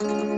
Thank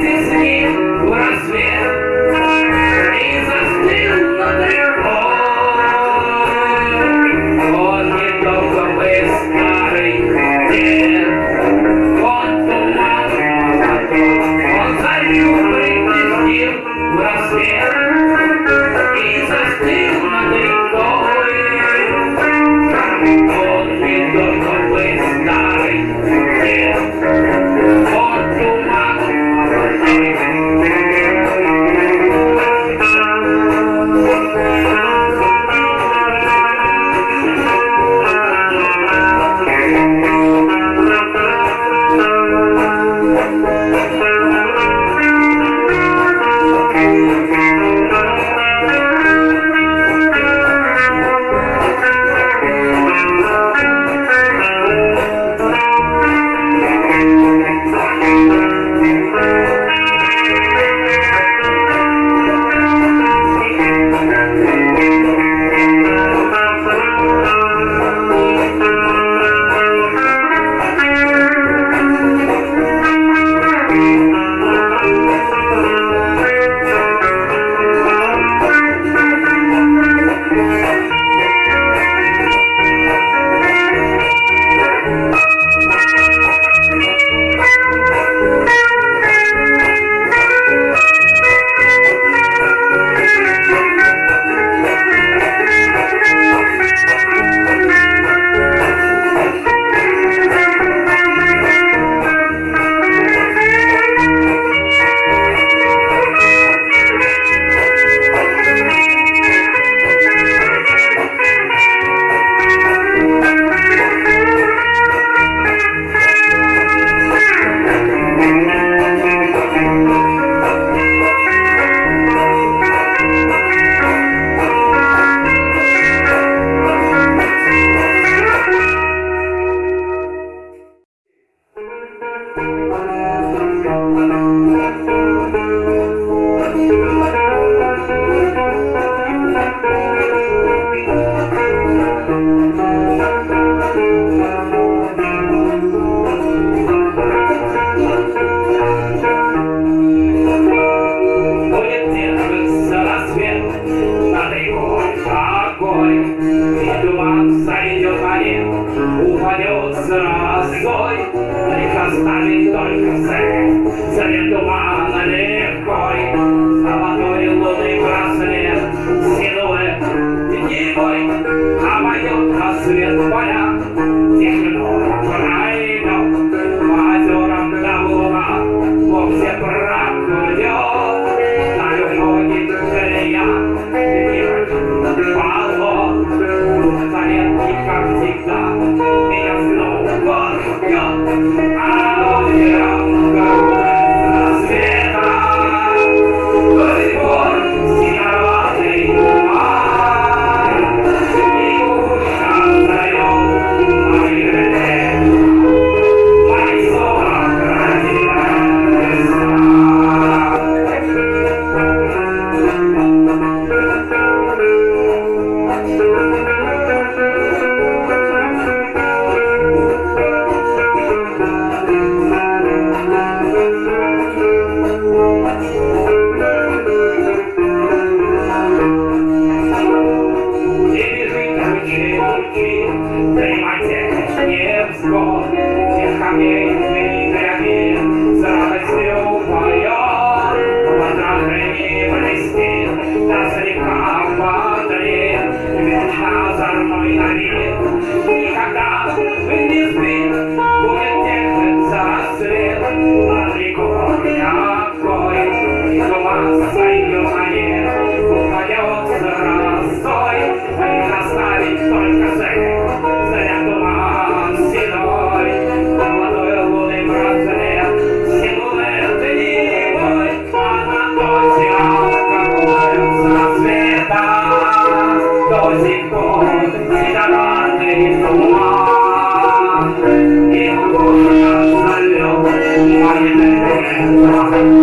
this here. sabe a o que eu it. If it's a house, I don't know you got got. Amen.